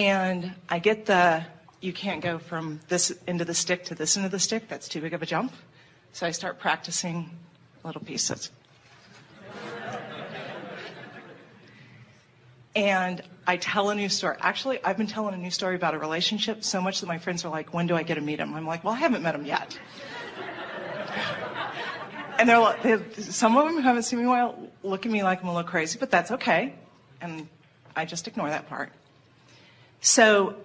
And I get the, you can't go from this end of the stick to this end of the stick. That's too big of a jump. So I start practicing little pieces. and I tell a new story. Actually, I've been telling a new story about a relationship so much that my friends are like, when do I get to meet him? I'm like, well, I haven't met him yet. and they're like, they, some of them who haven't seen me while look at me like I'm a little crazy, but that's okay. And I just ignore that part. So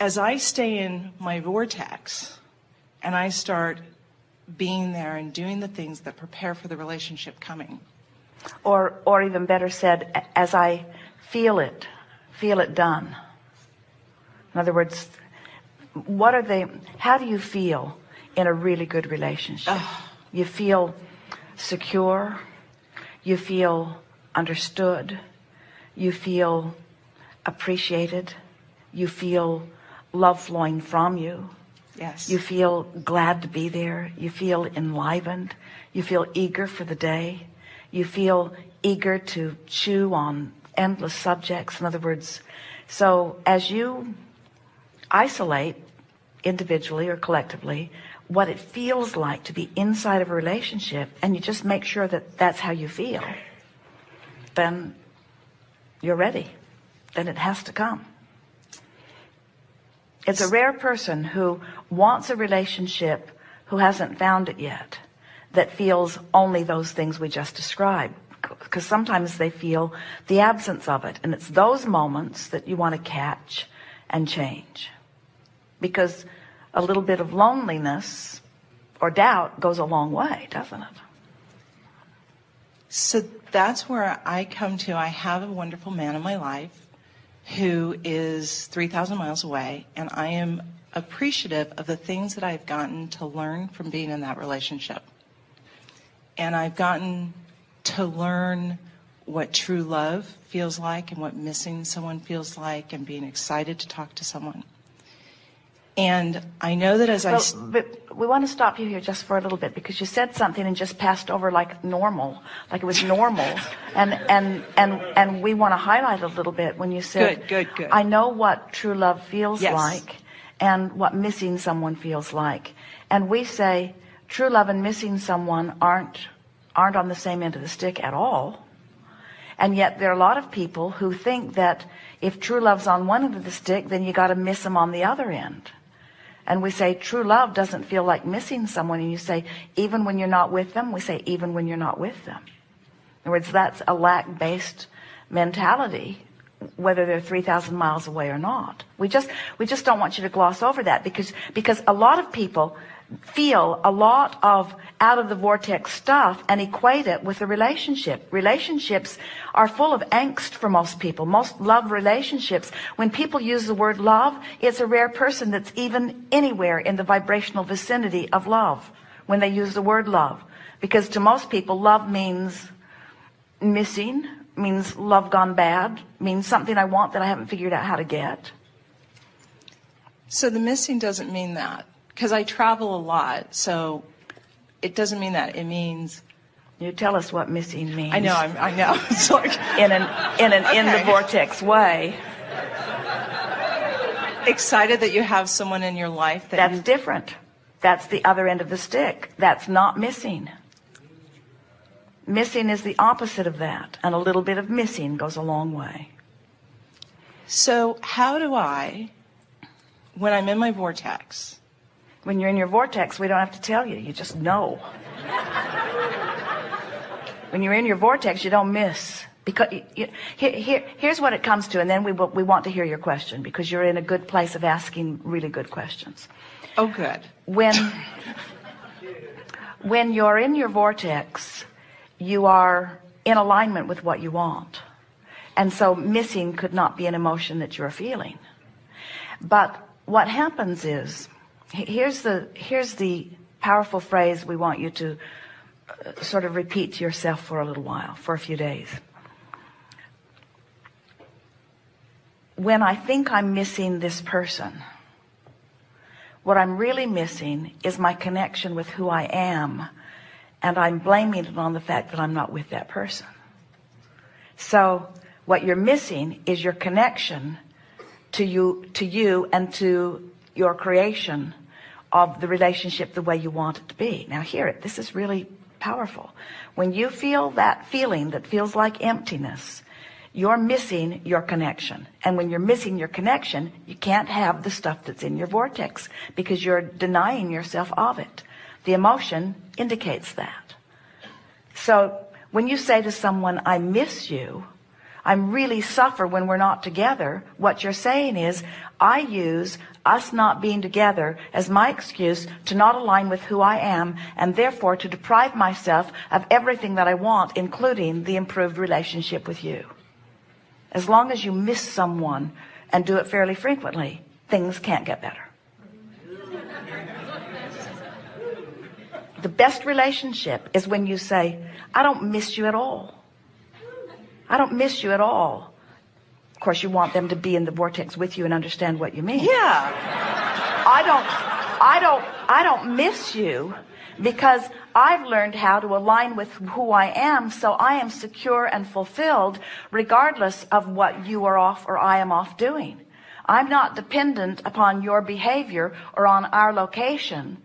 as I stay in my vortex and I start being there and doing the things that prepare for the relationship coming. Or, or even better said, as I feel it, feel it done. In other words, what are they, how do you feel in a really good relationship? Oh. You feel secure. You feel understood. You feel appreciated. You feel love flowing from you. Yes. You feel glad to be there. You feel enlivened. You feel eager for the day. You feel eager to chew on endless subjects. In other words, so as you isolate individually or collectively what it feels like to be inside of a relationship and you just make sure that that's how you feel, then you're ready. Then it has to come. It's a rare person who wants a relationship who hasn't found it yet that feels only those things we just described because sometimes they feel the absence of it and it's those moments that you want to catch and change. Because a little bit of loneliness or doubt goes a long way doesn't it? So that's where I come to. I have a wonderful man in my life who is 3,000 miles away, and I am appreciative of the things that I've gotten to learn from being in that relationship. And I've gotten to learn what true love feels like and what missing someone feels like and being excited to talk to someone. And I know that as well, I. But we want to stop you here just for a little bit because you said something and just passed over like normal, like it was normal. and, and, and, and we want to highlight a little bit when you said, good, good, good. I know what true love feels yes. like and what missing someone feels like. And we say true love and missing someone aren't, aren't on the same end of the stick at all. And yet there are a lot of people who think that if true love's on one end of the stick, then you got to miss them on the other end and we say true love doesn't feel like missing someone. And you say even when you're not with them we say even when you're not with them. In other words that's a lack based mentality whether they're 3,000 miles away or not. We just we just don't want you to gloss over that because because a lot of people feel a lot of out of the vortex stuff and equate it with a relationship. Relationships are full of angst for most people. Most love relationships, when people use the word love, it's a rare person that's even anywhere in the vibrational vicinity of love when they use the word love. Because to most people, love means missing, means love gone bad, means something I want that I haven't figured out how to get. So the missing doesn't mean that because I travel a lot, so it doesn't mean that. It means. You tell us what missing means. I know. I'm, i know. It's like in an in an okay. in the vortex way. Excited that you have someone in your life that that's you... different. That's the other end of the stick. That's not missing. Missing is the opposite of that, and a little bit of missing goes a long way. So, how do I, when I'm in my vortex, when you're in your vortex, we don't have to tell you. You just know. when you're in your vortex, you don't miss. Because you, here, here, here's what it comes to, and then we, will, we want to hear your question because you're in a good place of asking really good questions. Oh, good. When, when you're in your vortex, you are in alignment with what you want. And so missing could not be an emotion that you're feeling. But what happens is here's the here's the powerful phrase we want you to uh, sort of repeat to yourself for a little while for a few days. When I think I'm missing this person what I'm really missing is my connection with who I am and I'm blaming it on the fact that I'm not with that person. So what you're missing is your connection to you to you and to your creation of the relationship the way you want it to be. Now hear it. This is really powerful. When you feel that feeling that feels like emptiness you're missing your connection. And when you're missing your connection you can't have the stuff that's in your vortex because you're denying yourself of it. The emotion indicates that. So when you say to someone I miss you I'm really suffer when we're not together what you're saying is I use us not being together as my excuse to not align with who I am and therefore to deprive myself of everything that I want including the improved relationship with you. As long as you miss someone and do it fairly frequently things can't get better. The best relationship is when you say I don't miss you at all. I don't miss you at all. Of course, you want them to be in the vortex with you and understand what you mean. Yeah. I don't, I don't, I don't miss you because I've learned how to align with who I am. So I am secure and fulfilled regardless of what you are off or I am off doing. I'm not dependent upon your behavior or on our location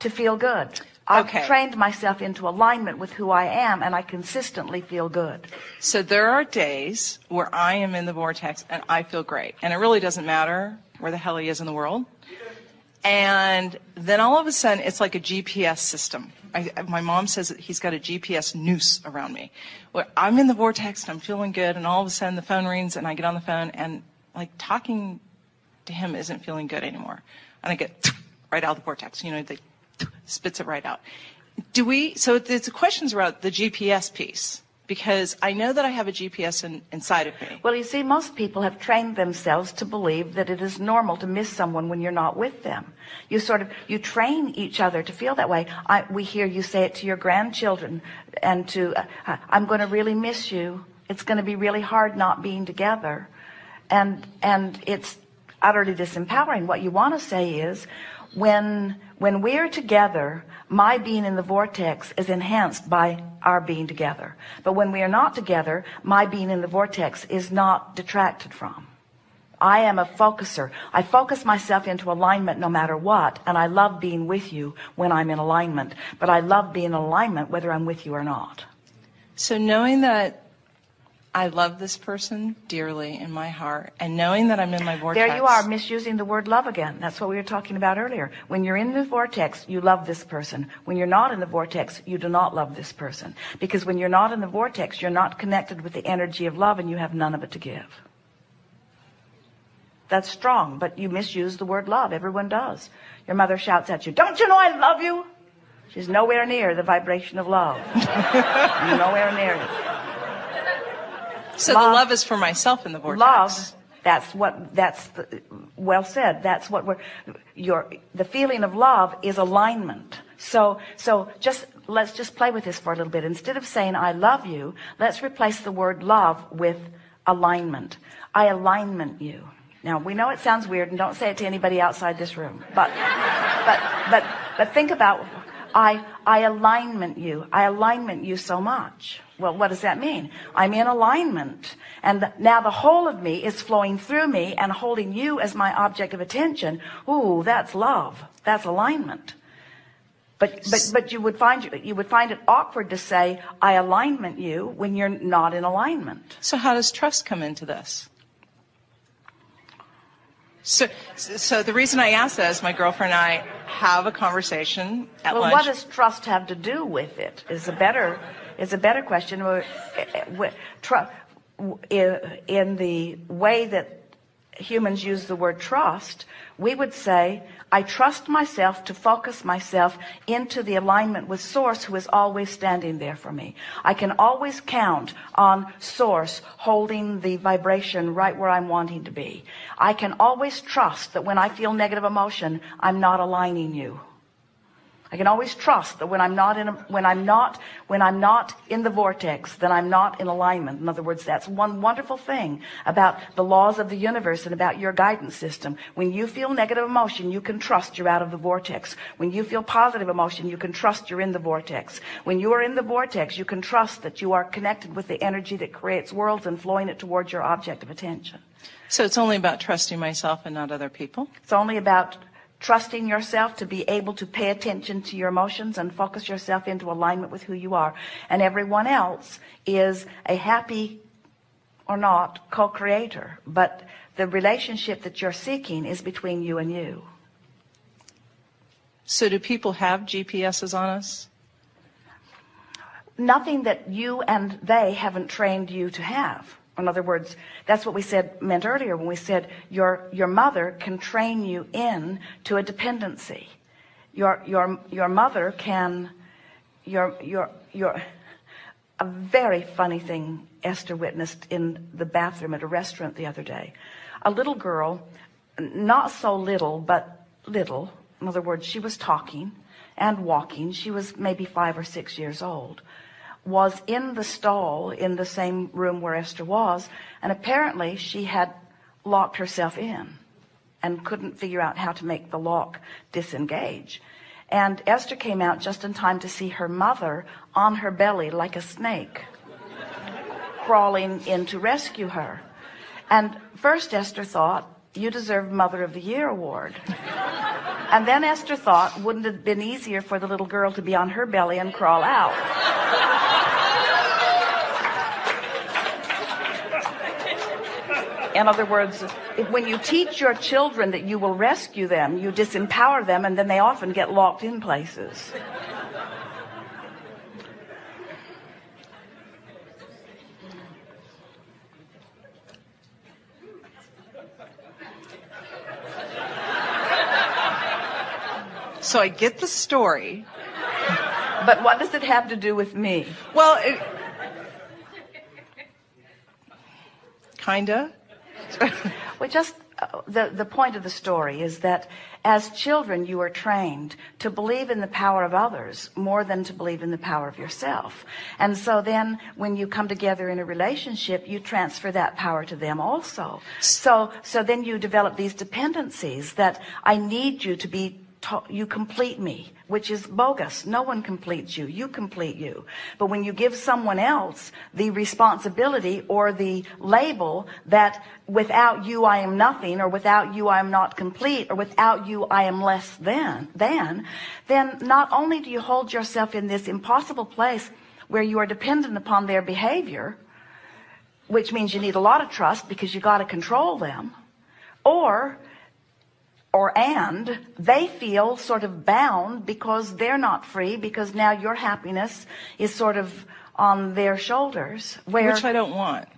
to feel good. I've Okay. trained myself into alignment with who I am and I consistently feel good. So there are days where I am in the vortex and I feel great. And it really doesn't matter where the hell he is in the world. And then all of a sudden, it's like a GPS system. I, my mom says that he's got a GPS noose around me. Where I'm in the vortex and I'm feeling good, and all of a sudden the phone rings and I get on the phone and like talking to him isn't feeling good anymore. And I get right out of the vortex. You know, they spits it right out. Do we, so the questions about the GPS piece, because I know that I have a GPS in, inside of me. Well, you see, most people have trained themselves to believe that it is normal to miss someone when you're not with them. You sort of, you train each other to feel that way. I, we hear you say it to your grandchildren and to, uh, I'm going to really miss you. It's going to be really hard not being together. And, and it's utterly disempowering. What you want to say is when, when we're together, my being in the vortex is enhanced by our being together. But when we are not together, my being in the vortex is not detracted from. I am a focuser. I focus myself into alignment no matter what. And I love being with you when I'm in alignment, but I love being in alignment whether I'm with you or not. So knowing that I love this person dearly in my heart, and knowing that I'm in my vortex. There you are misusing the word love again. That's what we were talking about earlier. When you're in the vortex, you love this person. When you're not in the vortex, you do not love this person. Because when you're not in the vortex, you're not connected with the energy of love and you have none of it to give. That's strong, but you misuse the word love. Everyone does. Your mother shouts at you, don't you know I love you? She's nowhere near the vibration of love. nowhere near it. So love- the love is for myself in the vortex. love that's what that's the, well said that's what we're your the feeling of love is alignment. So so just let's just play with this for a little bit. Instead of saying i love you let's replace the word love with alignment. I alignment you. Now we know it sounds weird and don't say it to anybody outside this room but but but but think about I I alignment you. I alignment you so much. Well, what does that mean? I'm in alignment. And th- now the whole of me is flowing through me and holding you as my object of attention. Ooh, that's love. That's alignment. But but but you would find you would find it awkward to say I alignment you when you're not in alignment. So how does trust come into this? So, so the reason I ask that is my girlfriend and I have a conversation at Well, lunch. what does trust have to do with it? Is a better is a better question. In the way that humans use the word trust, we would say, I trust myself to focus myself into the alignment with source who is always standing there for me. I can always count on source holding the vibration right where I'm wanting to be. I can always trust that when I feel negative emotion, I'm not aligning you. I can always trust that when I'm not in a, when I'm not when I'm not in the vortex, then I'm not in alignment. In other words, that's one wonderful thing about the laws of the universe and about your guidance system. When you feel negative emotion, you can trust you're out of the vortex. When you feel positive emotion, you can trust you're in the vortex. When you are in the vortex, you can trust that you are connected with the energy that creates worlds and flowing it towards your object of attention. So it's only about trusting myself and not other people? It's only about trusting yourself to be able to pay attention to your emotions and focus yourself into alignment with who you are. And everyone else is a happy or not co-creator. But the relationship that you're seeking is between you and you. So do people have GPSs on us? Nothing that you and they haven't trained you to have. In other words, that's what we said meant earlier when we said your your mother can train you in to a dependency. Your your your mother can your your your a very funny thing Esther witnessed in the bathroom at a restaurant the other day. A little girl, not so little, but little. In other words, she was talking and walking. She was maybe five or six years old was in the stall in the same room where Esther was and apparently she had locked herself in and couldn't figure out how to make the lock disengage. And Esther came out just in time to see her mother on her belly like a snake crawling in to rescue her. And first Esther thought you deserve mother of the year award. And then Esther thought wouldn't it have been easier for the little girl to be on her belly and crawl out In other words, if, when you teach your children that you will rescue them, you disempower them and then they often get locked in places. So I get the story. But what does it have to do with me? Well, it, kinda. well, just uh, the, the point of the story is that as children, you are trained to believe in the power of others more than to believe in the power of yourself. And so then when you come together in a relationship, you transfer that power to them also. So, so then you develop these dependencies that I need you to be you complete me, which is bogus. No one completes you. You complete you. But when you give someone else the responsibility or the label that without you I am nothing or without you I am not complete or without you I am less than, than, then not only do you hold yourself in this impossible place where you are dependent upon their behavior, which means you need a lot of trust because you got to control them, or or and they feel sort of bound because they're not free because now your happiness is sort of on their shoulders where which I don't want